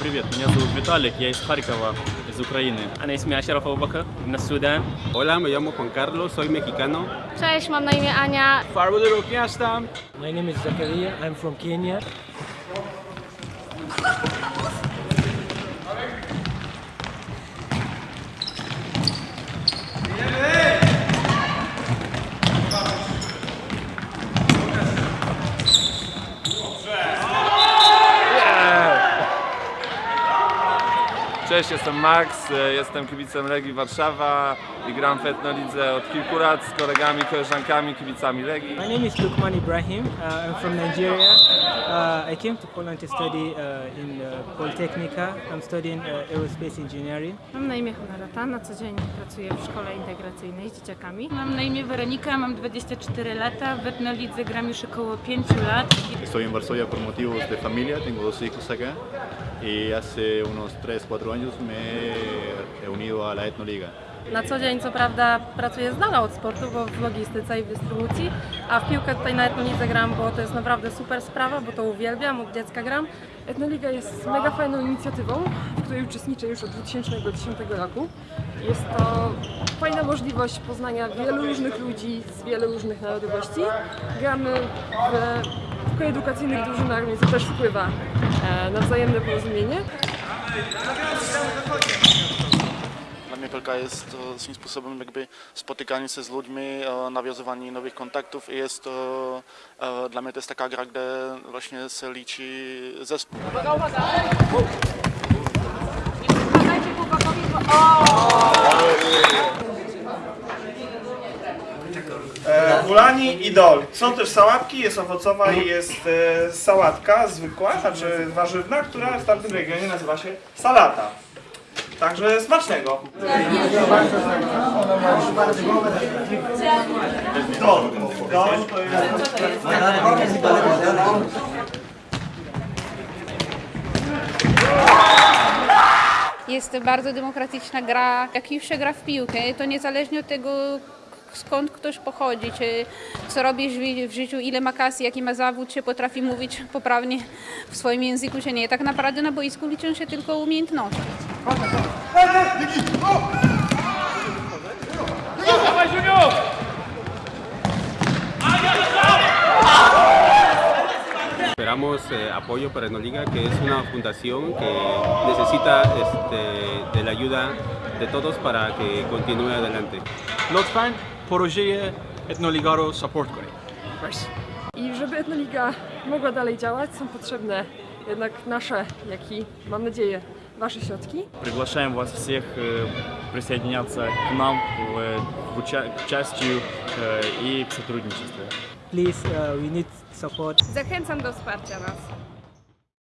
Привет, меня зовут Виталик, я из Харькова, из Украины. Она из Ашеров Абубакр, из Судана. Hola, me llamo Juan Carlos, soy mexicano. Cześć, mam na imię Ania. Farbudy Ruki, My name is Zakaria, I'm from Kenya. Cześć, jestem Max, e, jestem kibicem Legii Warszawa i gram w Etnolidze od kilku lat z kolegami, koleżankami, kibicami Legii. My name is Lukman Ibrahim. Uh, I'm from Nigeria. Uh, I came to Poland to study uh, in uh, Polytechnica. I'm studying uh, aerospace engineering. Mam na imię Honorata, na co dzień pracuję w szkole integracyjnej z dzieciakami. Mam na imię Weronika, mam 24 lata, w Etnolidze gram już około 5 lat. Estoy en Varsovia por motivos de familia, tengo dos hijos acá y hace unos 3-4 años me he unido a la Etnoliga. Na co dzień co prawda pracuję z dala od sportu, bo w logistyce i w dystrybucji, a w piłkę tutaj na Etnolidze gram, bo to jest naprawdę super sprawa, bo to uwielbiam, od dziecka gram. Etnoliga jest mega fajną inicjatywą, w której uczestniczę już od 2010 roku. Jest to fajna możliwość poznania wielu różnych ludzi z wielu różnych narodowości. Gramy w, w koedukacyjnych drużynach, więc to też wpływa e, na wzajemne porozumienie. Dla mnie piłka jest to swym sposobem jakby spotykanie się z ludźmi, e, nawiązywanie nowych kontaktów i jest to, e, dla mnie to jest taka gra, gdzie właśnie się liczy zespół. E, Bulani i dol. Są też sałatki, jest owocowa i jest e, sałatka zwykła, znaczy warzywna, która w tamtym regionie nazywa się salata. Także smacznego. Jest... Bardzo demokratyczna gra. Jak już się gra w piłkę, to niezależnie od tego, skąd ktoś pochodzi, czy co robi w życiu, ile ma kasy, jaki ma zawód, czy potrafi mówić poprawnie w swoim języku, czy nie. Tak naprawdę na boisku liczą się tylko umiejętności. Esperamos eh, apoyo para Enoliga, que es una fundación que necesita este, de la ayuda de todos para que continúe adelante. Looks fine projeye Etnoligaro support korein. I żeby Etnoliga mogła dalej działać, są potrzebne jednak nasze, jak i mam nadzieję, Ваши щетки. Приглашаем вас всех присоединяться к нам к участию и к сотрудничеству. Please, uh, we need support. Zachęcam do wsparcia nas.